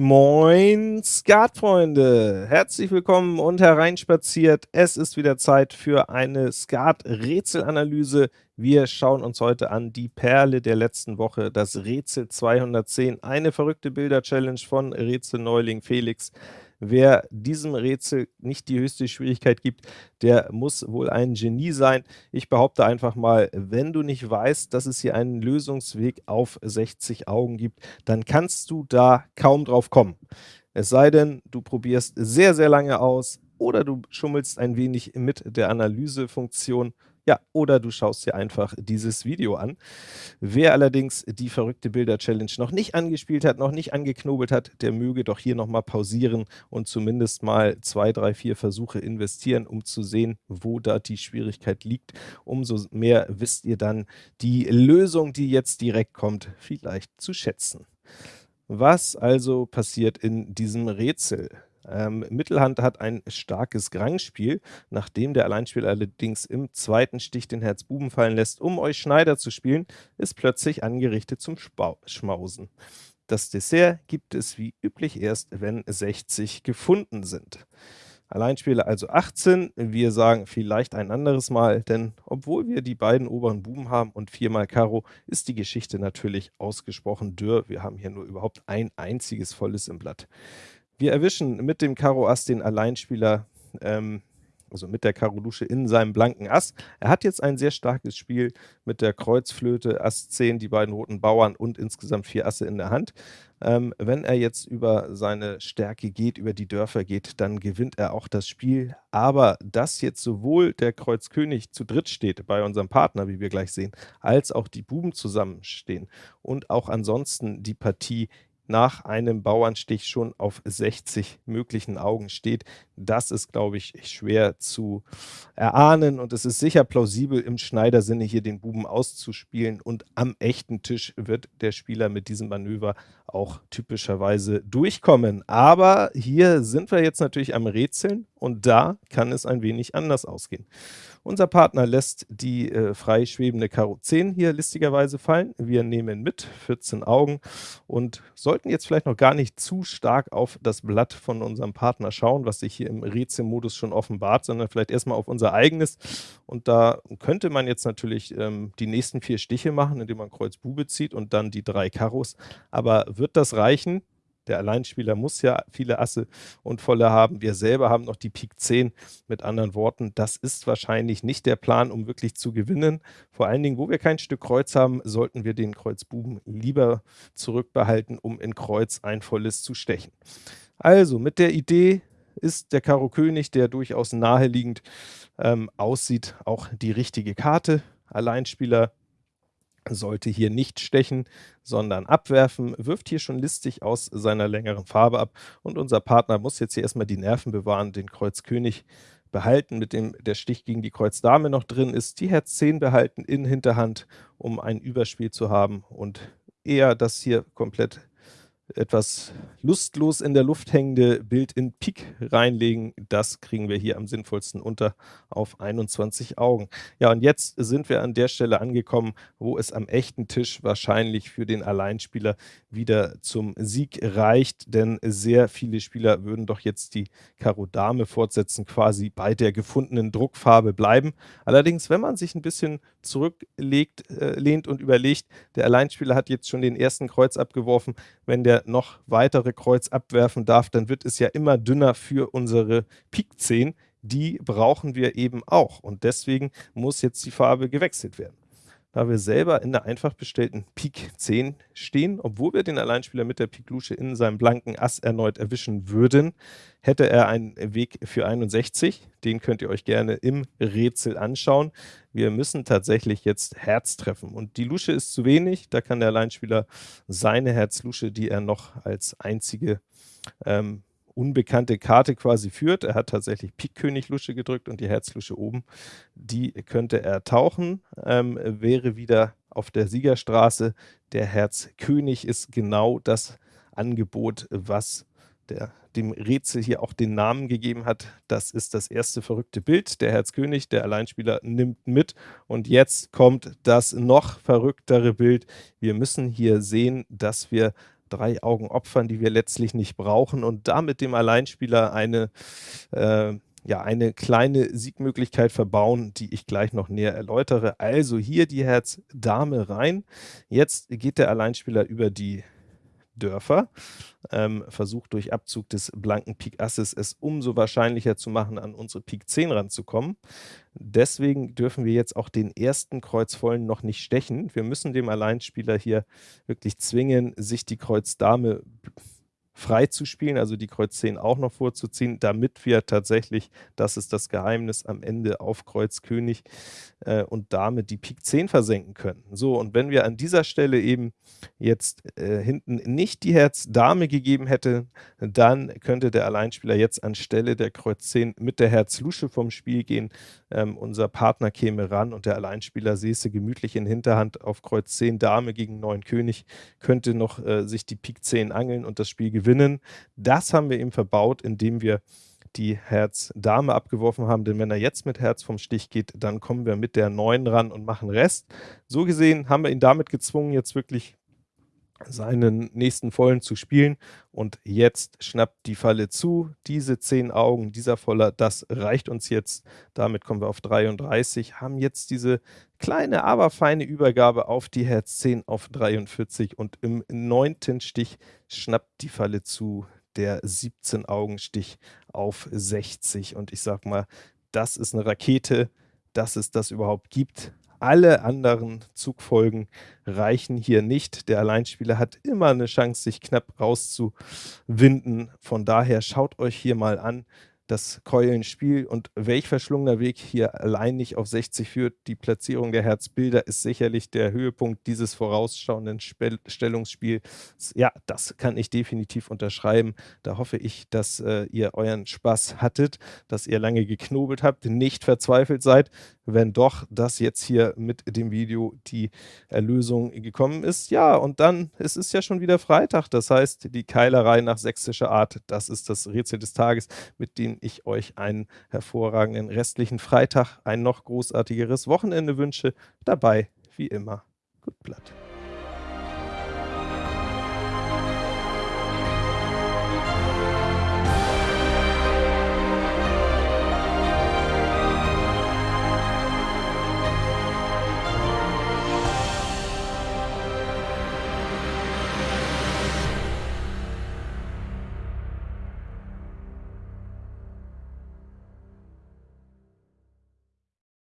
Moin Skatfreunde, herzlich willkommen und hereinspaziert. Es ist wieder Zeit für eine Skat-Rätselanalyse. Wir schauen uns heute an die Perle der letzten Woche, das Rätsel 210, eine verrückte Bilder-Challenge von Rätselneuling Felix. Wer diesem Rätsel nicht die höchste Schwierigkeit gibt, der muss wohl ein Genie sein. Ich behaupte einfach mal, wenn du nicht weißt, dass es hier einen Lösungsweg auf 60 Augen gibt, dann kannst du da kaum drauf kommen. Es sei denn, du probierst sehr, sehr lange aus oder du schummelst ein wenig mit der Analysefunktion ja, oder du schaust dir einfach dieses Video an. Wer allerdings die verrückte Bilder-Challenge noch nicht angespielt hat, noch nicht angeknobelt hat, der möge doch hier nochmal pausieren und zumindest mal zwei, drei, vier Versuche investieren, um zu sehen, wo da die Schwierigkeit liegt. Umso mehr wisst ihr dann die Lösung, die jetzt direkt kommt, vielleicht zu schätzen. Was also passiert in diesem Rätsel? Ähm, Mittelhand hat ein starkes Grangspiel, nachdem der Alleinspieler allerdings im zweiten Stich den Herz Buben fallen lässt, um euch Schneider zu spielen, ist plötzlich angerichtet zum Spau Schmausen. Das Dessert gibt es wie üblich erst, wenn 60 gefunden sind. Alleinspieler also 18, wir sagen vielleicht ein anderes Mal, denn obwohl wir die beiden oberen Buben haben und viermal Karo, ist die Geschichte natürlich ausgesprochen dürr. Wir haben hier nur überhaupt ein einziges volles im Blatt. Wir erwischen mit dem Karo Ass den Alleinspieler, ähm, also mit der Karo Lusche in seinem blanken Ass. Er hat jetzt ein sehr starkes Spiel mit der Kreuzflöte, Ass 10, die beiden roten Bauern und insgesamt vier Asse in der Hand. Ähm, wenn er jetzt über seine Stärke geht, über die Dörfer geht, dann gewinnt er auch das Spiel. Aber dass jetzt sowohl der Kreuz König zu dritt steht bei unserem Partner, wie wir gleich sehen, als auch die Buben zusammenstehen und auch ansonsten die Partie nach einem Bauernstich schon auf 60 möglichen Augen steht. Das ist, glaube ich, schwer zu erahnen und es ist sicher plausibel, im Schneidersinne hier den Buben auszuspielen und am echten Tisch wird der Spieler mit diesem Manöver auch typischerweise durchkommen. Aber hier sind wir jetzt natürlich am Rätseln und da kann es ein wenig anders ausgehen. Unser Partner lässt die äh, frei schwebende Karo 10 hier listigerweise fallen. Wir nehmen mit 14 Augen und sollten jetzt vielleicht noch gar nicht zu stark auf das Blatt von unserem Partner schauen, was sich hier im Rätselmodus schon offenbart, sondern vielleicht erstmal auf unser eigenes. Und da könnte man jetzt natürlich ähm, die nächsten vier Stiche machen, indem man Kreuz Bube zieht und dann die drei Karos. Aber wird das reichen? Der Alleinspieler muss ja viele Asse und Volle haben. Wir selber haben noch die Pik 10. Mit anderen Worten, das ist wahrscheinlich nicht der Plan, um wirklich zu gewinnen. Vor allen Dingen, wo wir kein Stück Kreuz haben, sollten wir den Kreuz Buben lieber zurückbehalten, um in Kreuz ein volles zu stechen. Also, mit der Idee ist der Karo König, der durchaus naheliegend ähm, aussieht, auch die richtige Karte. Alleinspieler sollte hier nicht stechen, sondern abwerfen, wirft hier schon listig aus seiner längeren Farbe ab und unser Partner muss jetzt hier erstmal die Nerven bewahren, den Kreuz König behalten, mit dem der Stich gegen die Kreuz Dame noch drin ist, die Herz 10 behalten in Hinterhand, um ein Überspiel zu haben und eher das hier komplett etwas lustlos in der Luft hängende Bild in Pik reinlegen. Das kriegen wir hier am sinnvollsten unter auf 21 Augen. Ja, und jetzt sind wir an der Stelle angekommen, wo es am echten Tisch wahrscheinlich für den Alleinspieler wieder zum Sieg reicht, denn sehr viele Spieler würden doch jetzt die Karo Dame fortsetzen, quasi bei der gefundenen Druckfarbe bleiben. Allerdings, wenn man sich ein bisschen zurücklegt, äh, lehnt und überlegt, der Alleinspieler hat jetzt schon den ersten Kreuz abgeworfen, wenn der noch weitere Kreuz abwerfen darf, dann wird es ja immer dünner für unsere Pik 10. Die brauchen wir eben auch und deswegen muss jetzt die Farbe gewechselt werden da wir selber in der einfach bestellten Pik 10 stehen. Obwohl wir den Alleinspieler mit der Pik Lusche in seinem blanken Ass erneut erwischen würden, hätte er einen Weg für 61. Den könnt ihr euch gerne im Rätsel anschauen. Wir müssen tatsächlich jetzt Herz treffen und die Lusche ist zu wenig. Da kann der Alleinspieler seine Herz-Lusche, die er noch als einzige ähm, unbekannte Karte quasi führt. Er hat tatsächlich Pik König Lusche gedrückt und die Herzlusche oben. Die könnte er tauchen, ähm, wäre wieder auf der Siegerstraße. Der Herz König ist genau das Angebot, was der dem Rätsel hier auch den Namen gegeben hat. Das ist das erste verrückte Bild. Der Herzkönig, der Alleinspieler, nimmt mit. Und jetzt kommt das noch verrücktere Bild. Wir müssen hier sehen, dass wir drei Augen opfern, die wir letztlich nicht brauchen und damit dem Alleinspieler eine äh, ja, eine kleine Siegmöglichkeit verbauen, die ich gleich noch näher erläutere. Also hier die Herz Dame rein. Jetzt geht der Alleinspieler über die Dörfer, ähm, versucht durch Abzug des blanken Pik Asses es umso wahrscheinlicher zu machen, an unsere Pik 10 ranzukommen. Deswegen dürfen wir jetzt auch den ersten Kreuzvollen noch nicht stechen. Wir müssen dem Alleinspieler hier wirklich zwingen, sich die Kreuz Dame frei zu spielen, also die Kreuz 10 auch noch vorzuziehen, damit wir tatsächlich, das ist das Geheimnis, am Ende auf Kreuz König äh, und Dame die Pik 10 versenken können. So, und wenn wir an dieser Stelle eben jetzt äh, hinten nicht die Herz Dame gegeben hätte, dann könnte der Alleinspieler jetzt anstelle der Kreuz 10 mit der Herz Lusche vom Spiel gehen. Ähm, unser Partner käme ran und der Alleinspieler säße gemütlich in Hinterhand auf Kreuz 10 Dame gegen 9 König, könnte noch äh, sich die Pik 10 angeln und das Spiel gewinnen gewinnen. Das haben wir ihm verbaut, indem wir die Herz Dame abgeworfen haben, denn wenn er jetzt mit Herz vom Stich geht, dann kommen wir mit der 9 ran und machen Rest. So gesehen haben wir ihn damit gezwungen, jetzt wirklich seinen nächsten Vollen zu spielen und jetzt schnappt die Falle zu. Diese 10 Augen, dieser Voller, das reicht uns jetzt. Damit kommen wir auf 33, haben jetzt diese kleine, aber feine Übergabe auf die Herz 10 auf 43 und im neunten Stich schnappt die Falle zu, der 17 Augenstich auf 60 und ich sag mal, das ist eine Rakete, dass es das überhaupt gibt. Alle anderen Zugfolgen reichen hier nicht. Der Alleinspieler hat immer eine Chance, sich knapp rauszuwinden. Von daher schaut euch hier mal an, das Keulenspiel und welch verschlungener Weg hier allein nicht auf 60 führt. Die Platzierung der Herzbilder ist sicherlich der Höhepunkt dieses vorausschauenden Spe Stellungsspiels. Ja, das kann ich definitiv unterschreiben. Da hoffe ich, dass äh, ihr euren Spaß hattet, dass ihr lange geknobelt habt, nicht verzweifelt seid. Wenn doch, dass jetzt hier mit dem Video die Erlösung gekommen ist. Ja, und dann, es ist ja schon wieder Freitag, das heißt, die Keilerei nach sächsischer Art, das ist das Rätsel des Tages, mit dem ich euch einen hervorragenden restlichen Freitag, ein noch großartigeres Wochenende wünsche. Dabei, wie immer, gut Blatt.